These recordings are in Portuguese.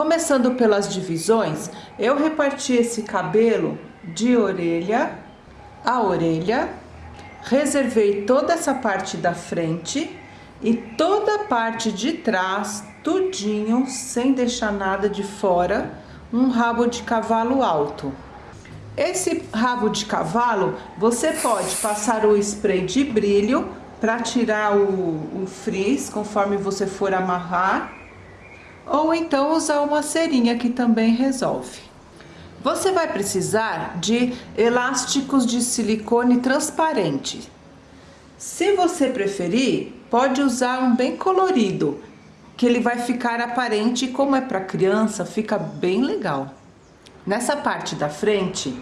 Começando pelas divisões, eu reparti esse cabelo de orelha a orelha, reservei toda essa parte da frente e toda a parte de trás, tudinho, sem deixar nada de fora, um rabo de cavalo alto. Esse rabo de cavalo, você pode passar o spray de brilho para tirar o, o frizz, conforme você for amarrar, ou então usar uma cerinha que também resolve. Você vai precisar de elásticos de silicone transparente. Se você preferir, pode usar um bem colorido, que ele vai ficar aparente como é para criança, fica bem legal. Nessa parte da frente,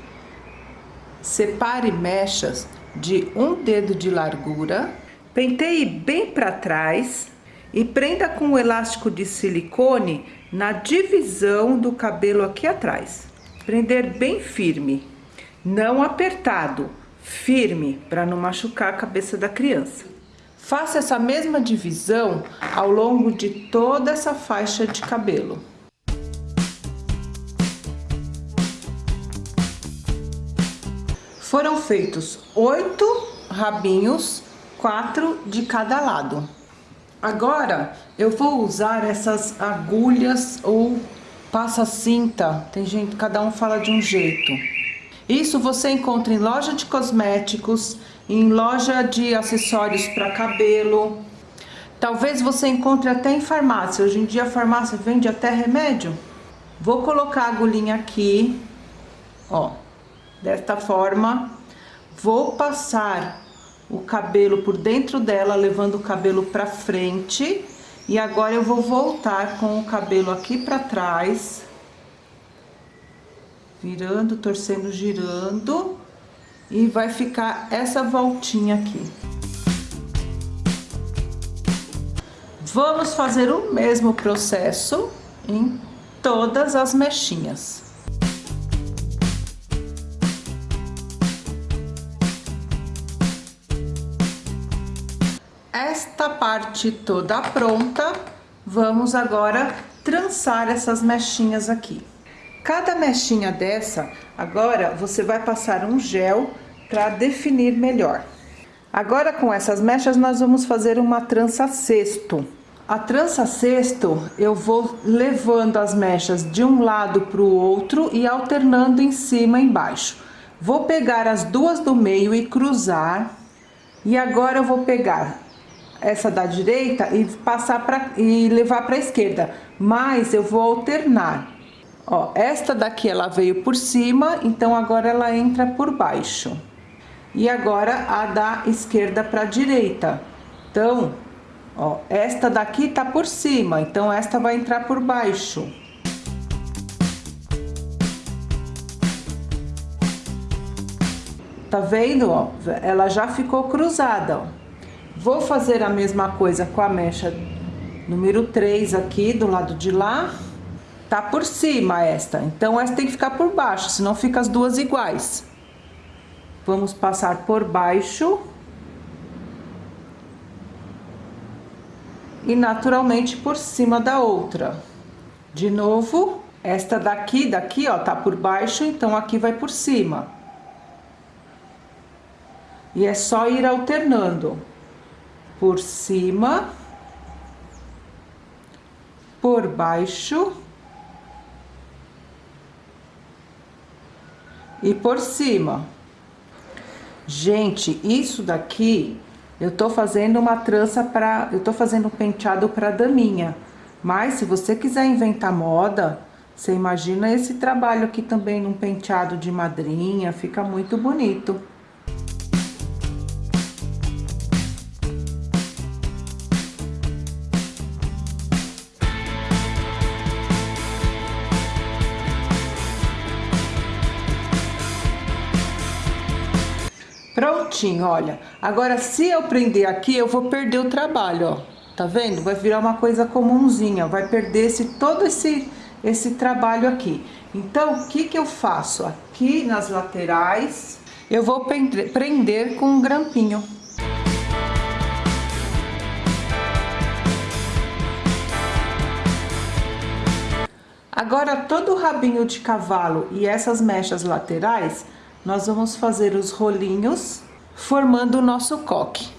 separe mechas de um dedo de largura, penteie bem para trás e prenda com o elástico de silicone na divisão do cabelo aqui atrás. Prender bem firme, não apertado, firme, para não machucar a cabeça da criança. Faça essa mesma divisão ao longo de toda essa faixa de cabelo. Foram feitos oito rabinhos, quatro de cada lado. Agora, eu vou usar essas agulhas ou passa-cinta, tem gente, cada um fala de um jeito. Isso você encontra em loja de cosméticos, em loja de acessórios para cabelo. Talvez você encontre até em farmácia. Hoje em dia a farmácia vende até remédio. Vou colocar a agulhinha aqui, ó, desta forma. Vou passar o cabelo por dentro dela, levando o cabelo para frente e agora eu vou voltar com o cabelo aqui para trás. Virando, torcendo, girando. E vai ficar essa voltinha aqui. Vamos fazer o mesmo processo em todas as mechinhas. Esta parte toda pronta, vamos agora trançar essas mechinhas aqui. Cada mechinha dessa, agora você vai passar um gel para definir melhor. Agora com essas mechas nós vamos fazer uma trança cesto. A trança cesto eu vou levando as mechas de um lado para o outro e alternando em cima e embaixo. Vou pegar as duas do meio e cruzar. E agora eu vou pegar essa da direita e passar para e levar para a esquerda, mas eu vou alternar. Ó, esta daqui ela veio por cima, então agora ela entra por baixo. E agora a da esquerda para direita. Então, ó, esta daqui tá por cima, então esta vai entrar por baixo. Tá vendo, ó? Ela já ficou cruzada, ó. Vou fazer a mesma coisa com a mecha número 3 aqui, do lado de lá. Tá por cima esta, então esta tem que ficar por baixo, senão fica as duas iguais. Vamos passar por baixo. E naturalmente por cima da outra. De novo, esta daqui, daqui, ó, tá por baixo, então aqui vai por cima. E é só ir alternando por cima, por baixo e por cima. Gente, isso daqui eu tô fazendo uma trança para, eu tô fazendo um penteado para daminha. Mas se você quiser inventar moda, você imagina esse trabalho aqui também num penteado de madrinha, fica muito bonito. Prontinho, olha. Agora, se eu prender aqui, eu vou perder o trabalho, ó. Tá vendo? Vai virar uma coisa comunzinha, vai perder esse, todo esse, esse trabalho aqui. Então, o que que eu faço? Aqui nas laterais, eu vou prender com um grampinho. Agora, todo o rabinho de cavalo e essas mechas laterais, nós vamos fazer os rolinhos, formando o nosso coque.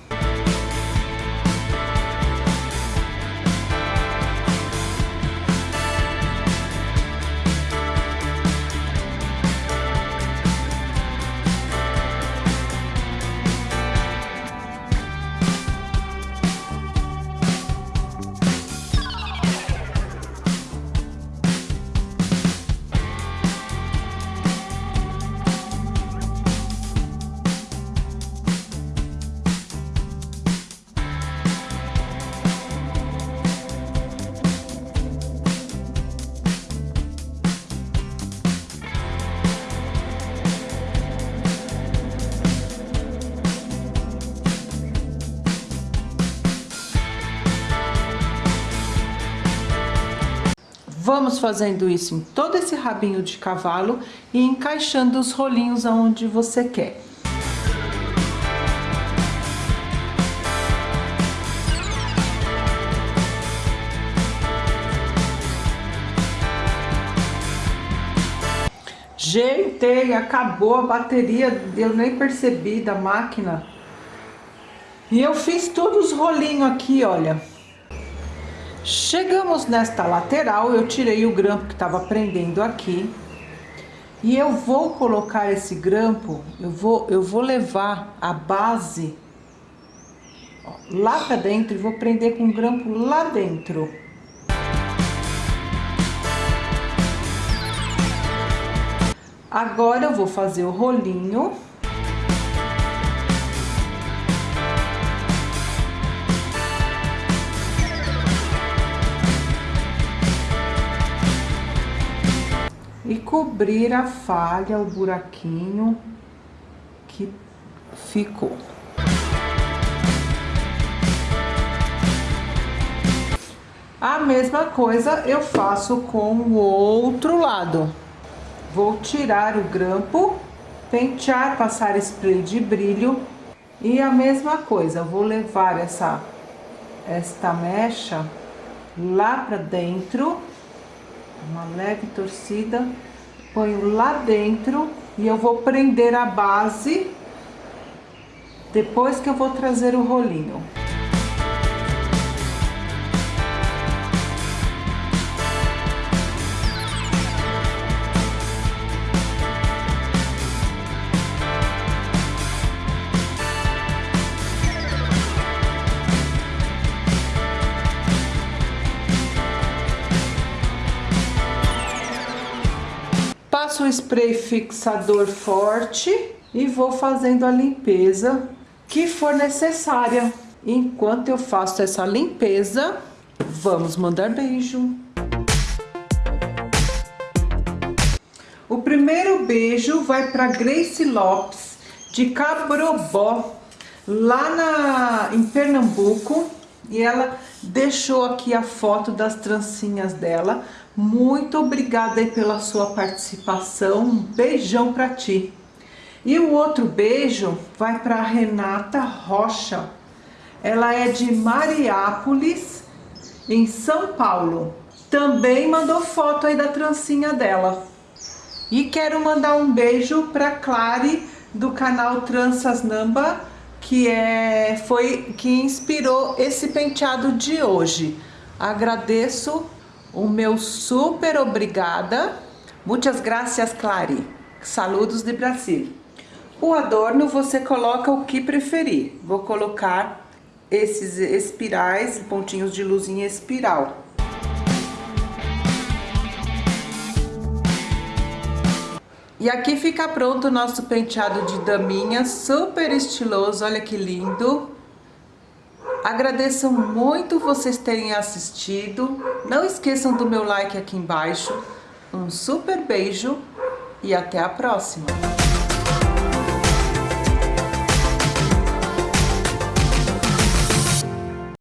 Vamos fazendo isso em todo esse rabinho de cavalo e encaixando os rolinhos aonde você quer. Gente, acabou a bateria, eu nem percebi da máquina. E eu fiz todos os rolinhos aqui, olha. Chegamos nesta lateral, eu tirei o grampo que estava prendendo aqui. E eu vou colocar esse grampo, eu vou, eu vou levar a base ó, lá para dentro e vou prender com o grampo lá dentro. Agora eu vou fazer o rolinho. Cobrir a falha, o buraquinho que ficou. A mesma coisa eu faço com o outro lado. Vou tirar o grampo, pentear, passar spray de brilho e a mesma coisa, vou levar essa esta mecha lá para dentro uma leve torcida, ponho lá dentro e eu vou prender a base depois que eu vou trazer o rolinho. O spray fixador forte e vou fazendo a limpeza que for necessária. Enquanto eu faço essa limpeza, vamos mandar beijo. O primeiro beijo vai para Grace Lopes, de Cabrobó, lá na, em Pernambuco. E ela deixou aqui a foto das trancinhas dela. Muito obrigada aí pela sua participação. Um beijão para ti. E o outro beijo vai para Renata Rocha. Ela é de Mariápolis, em São Paulo. Também mandou foto aí da trancinha dela. E quero mandar um beijo para Clare do canal Tranças Namba que é, foi que inspirou esse penteado de hoje. Agradeço o meu super obrigada. Muitas graças, Clary. Saludos de Brasil. O adorno você coloca o que preferir. Vou colocar esses espirais, pontinhos de luzinha espiral. E aqui fica pronto o nosso penteado de daminha, super estiloso, olha que lindo. Agradeço muito vocês terem assistido. Não esqueçam do meu like aqui embaixo. Um super beijo e até a próxima.